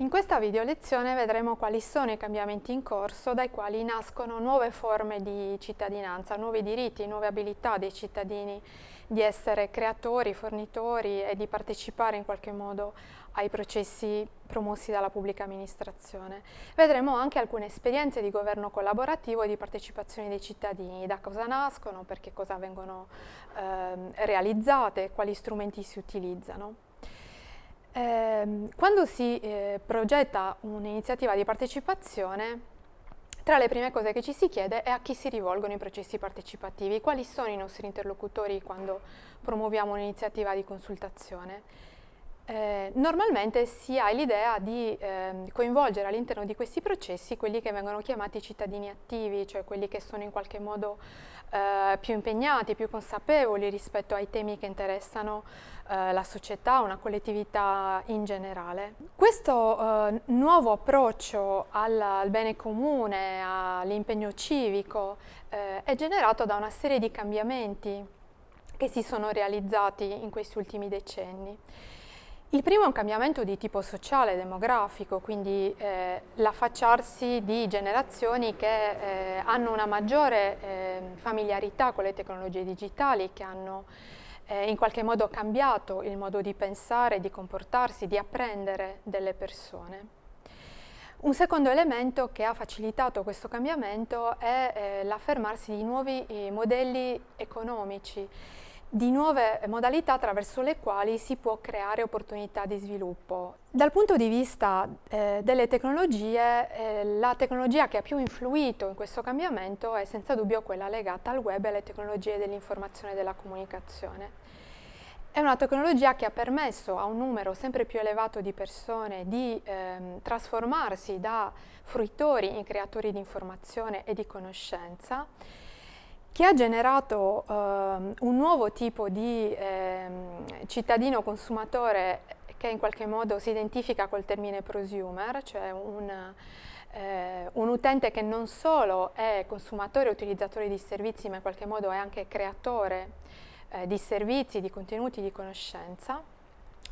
In questa video lezione vedremo quali sono i cambiamenti in corso dai quali nascono nuove forme di cittadinanza, nuovi diritti, nuove abilità dei cittadini di essere creatori, fornitori e di partecipare in qualche modo ai processi promossi dalla pubblica amministrazione. Vedremo anche alcune esperienze di governo collaborativo e di partecipazione dei cittadini, da cosa nascono, perché cosa vengono eh, realizzate, quali strumenti si utilizzano. Eh, quando si eh, progetta un'iniziativa di partecipazione, tra le prime cose che ci si chiede è a chi si rivolgono i processi partecipativi, quali sono i nostri interlocutori quando promuoviamo un'iniziativa di consultazione. Eh, normalmente si ha l'idea di eh, coinvolgere all'interno di questi processi quelli che vengono chiamati cittadini attivi, cioè quelli che sono in qualche modo eh, più impegnati, più consapevoli rispetto ai temi che interessano eh, la società, una collettività in generale. Questo eh, nuovo approccio al, al, bene comune, all'impegno civico, eh, è generato da una serie di cambiamenti che si sono realizzati in questi ultimi decenni. Il primo è un cambiamento di tipo sociale, demografico, quindi eh, l'affacciarsi di generazioni che eh, hanno una maggiore eh, familiarità con le tecnologie digitali, che hanno eh, in qualche modo cambiato il modo di pensare, di comportarsi, di apprendere delle persone. Un secondo elemento che ha facilitato questo cambiamento è eh, l'affermarsi di nuovi eh, modelli economici di nuove modalità attraverso le quali si può creare opportunità di sviluppo. Dal punto di vista eh, delle tecnologie, eh, la tecnologia che ha più influito in questo cambiamento è senza dubbio quella legata al web e alle tecnologie dell'informazione e della comunicazione. È una tecnologia che ha permesso a un numero sempre più elevato di persone di ehm, trasformarsi da fruitori in creatori di informazione e di conoscenza che ha generato eh, un nuovo tipo di eh, cittadino consumatore che in qualche modo si identifica col termine prosumer, cioè un, eh, un utente che non solo è consumatore e utilizzatore di servizi, ma in qualche modo è anche creatore eh, di servizi, di contenuti di conoscenza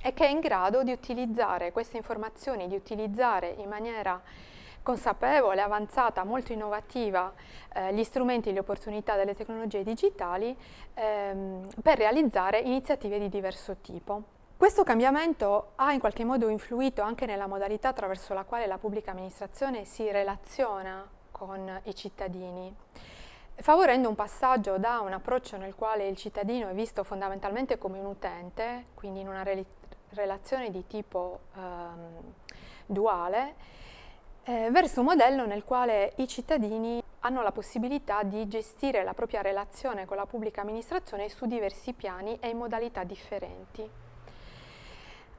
e che è in grado di utilizzare queste informazioni, di utilizzare in maniera consapevole, avanzata, molto innovativa eh, gli strumenti e le opportunità delle tecnologie digitali ehm, per realizzare iniziative di diverso tipo. Questo cambiamento ha in qualche modo influito anche nella modalità attraverso la quale la pubblica amministrazione si relaziona con i cittadini, favorendo un passaggio da un approccio nel quale il cittadino è visto fondamentalmente come un utente, quindi in una re relazione di tipo ehm, duale, eh, verso un modello nel quale i cittadini hanno la possibilità di gestire la propria relazione con la pubblica amministrazione su diversi piani e in modalità differenti.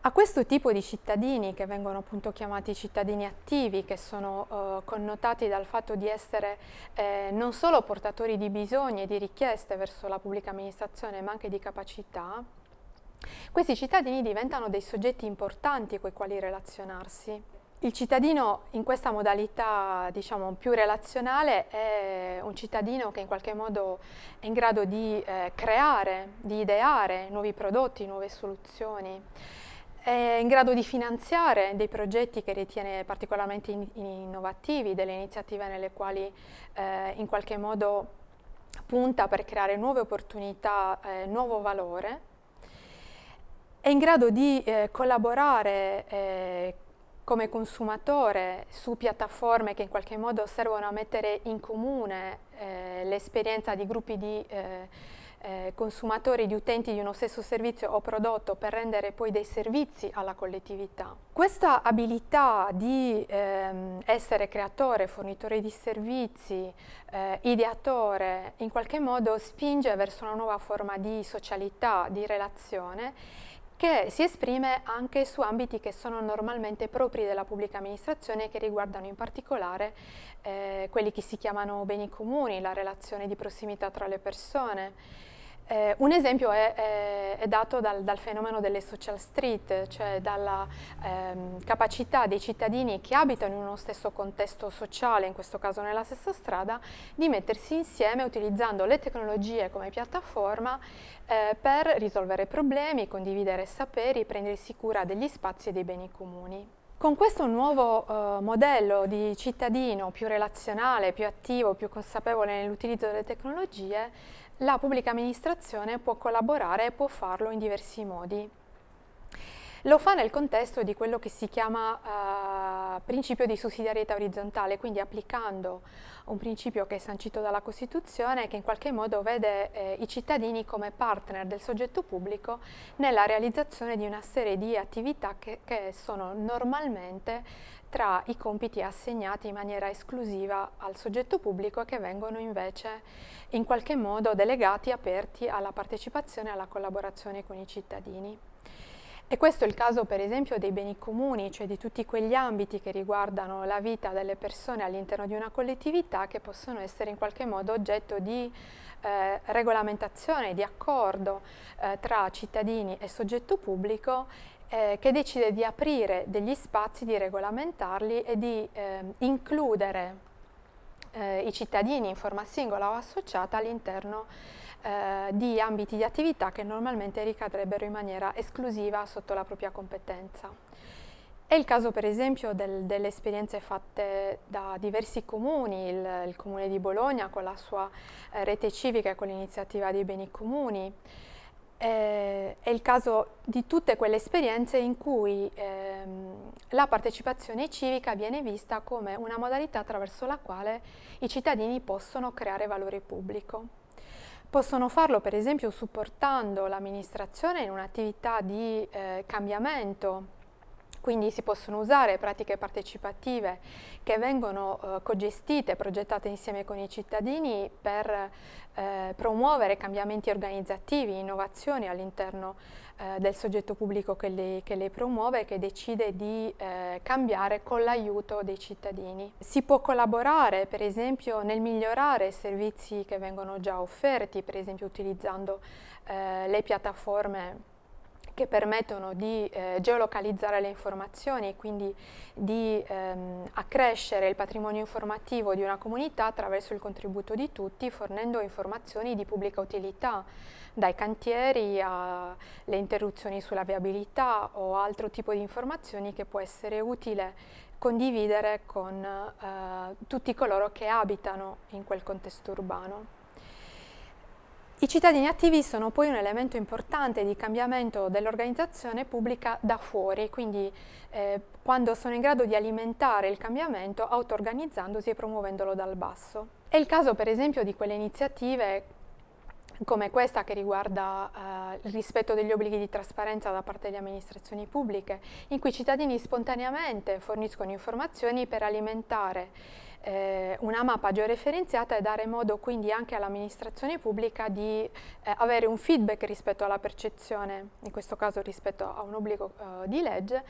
A questo tipo di cittadini, che vengono appunto chiamati cittadini attivi, che sono eh, connotati dal fatto di essere eh, non solo portatori di bisogni e di richieste verso la pubblica amministrazione, ma anche di capacità, questi cittadini diventano dei soggetti importanti con i quali relazionarsi. Il cittadino in questa modalità diciamo, più relazionale è un cittadino che in qualche modo è in grado di eh, creare, di ideare nuovi prodotti, nuove soluzioni, è in grado di finanziare dei progetti che ritiene particolarmente in innovativi, delle iniziative nelle quali eh, in qualche modo punta per creare nuove opportunità, eh, nuovo valore, è in grado di eh, collaborare eh, come consumatore su piattaforme che in qualche modo servono a mettere in comune eh, l'esperienza di gruppi di eh, eh, consumatori, di utenti di uno stesso servizio o prodotto per rendere poi dei servizi alla collettività. Questa abilità di ehm, essere creatore, fornitore di servizi, eh, ideatore, in qualche modo spinge verso una nuova forma di socialità, di relazione che si esprime anche su ambiti che sono normalmente propri della pubblica amministrazione e che riguardano in particolare eh, quelli che si chiamano beni comuni, la relazione di prossimità tra le persone, eh, un esempio è, è, è dato dal, dal, fenomeno delle social street, cioè dalla ehm, capacità dei cittadini che abitano in uno stesso contesto sociale, in questo caso nella stessa strada, di mettersi insieme utilizzando le tecnologie come piattaforma eh, per risolvere problemi, condividere saperi, prendersi cura degli spazi e dei beni comuni. Con questo nuovo eh, modello di cittadino più relazionale, più attivo, più consapevole nell'utilizzo delle tecnologie, la pubblica amministrazione può collaborare e può farlo in diversi modi. Lo fa nel contesto di quello che si chiama eh, principio di sussidiarietà orizzontale, quindi applicando un principio che è sancito dalla Costituzione che in qualche modo vede eh, i cittadini come partner del soggetto pubblico nella realizzazione di una serie di attività che, che sono normalmente tra i compiti assegnati in maniera esclusiva al soggetto pubblico e che vengono invece in qualche modo delegati, aperti alla partecipazione e alla collaborazione con i cittadini. E questo è il caso per esempio dei beni comuni, cioè di tutti quegli ambiti che riguardano la vita delle persone all'interno di una collettività che possono essere in qualche modo oggetto di eh, regolamentazione, di accordo eh, tra cittadini e soggetto pubblico eh, che decide di aprire degli spazi, di regolamentarli e di ehm, includere eh, i cittadini in forma singola o associata all'interno eh, di ambiti di attività che normalmente ricadrebbero in maniera esclusiva sotto la propria competenza. È il caso per esempio del, delle esperienze fatte da diversi comuni, il, il, comune di Bologna con la sua eh, rete civica e con l'iniziativa dei beni comuni, eh, è il caso di tutte quelle esperienze in cui ehm, la partecipazione civica viene vista come una modalità attraverso la quale i cittadini possono creare valore pubblico. Possono farlo per esempio supportando l'amministrazione in un'attività di eh, cambiamento quindi si possono usare pratiche partecipative che vengono eh, cogestite, progettate insieme con i cittadini per eh, promuovere cambiamenti organizzativi, innovazioni all'interno eh, del soggetto pubblico che le, che le, promuove e che decide di eh, cambiare con l'aiuto dei cittadini. Si può collaborare per esempio nel migliorare servizi che vengono già offerti, per esempio utilizzando eh, le piattaforme che permettono di eh, geolocalizzare le informazioni e quindi di ehm, accrescere il patrimonio informativo di una comunità attraverso il contributo di tutti, fornendo informazioni di pubblica utilità, dai cantieri alle interruzioni sulla viabilità o altro tipo di informazioni che può essere utile condividere con eh, tutti coloro che abitano in quel contesto urbano. I cittadini attivi sono poi un elemento importante di cambiamento dell'organizzazione pubblica da fuori, quindi eh, quando sono in grado di alimentare il cambiamento auto-organizzandosi e promuovendolo dal basso. È il caso per esempio di quelle iniziative come questa che riguarda eh, il rispetto degli obblighi di trasparenza da parte delle amministrazioni pubbliche, in cui i cittadini spontaneamente forniscono informazioni per alimentare eh, una mappa georeferenziata e dare modo quindi anche all'amministrazione pubblica di eh, avere un feedback rispetto alla percezione, in questo caso rispetto a un obbligo eh, di legge,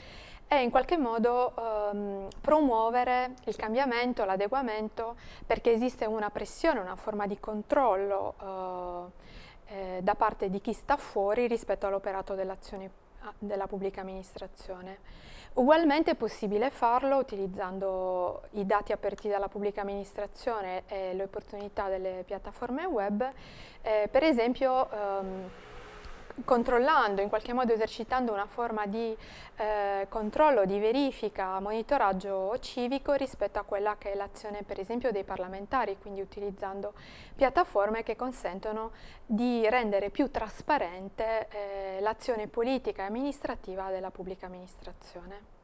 e in qualche modo ehm, promuovere il cambiamento, l'adeguamento, perché esiste una pressione, una forma di controllo eh, eh, da parte di chi sta fuori rispetto all'operato dell'azione ah, della pubblica amministrazione. Ugualmente è possibile farlo utilizzando i dati aperti dalla pubblica amministrazione e le opportunità delle piattaforme web, eh, per esempio ehm, controllando, in qualche modo esercitando una forma di eh, controllo, di verifica, monitoraggio civico rispetto a quella che è l'azione per esempio dei parlamentari, quindi utilizzando piattaforme che consentono di rendere più trasparente eh, l'azione politica e amministrativa della pubblica amministrazione.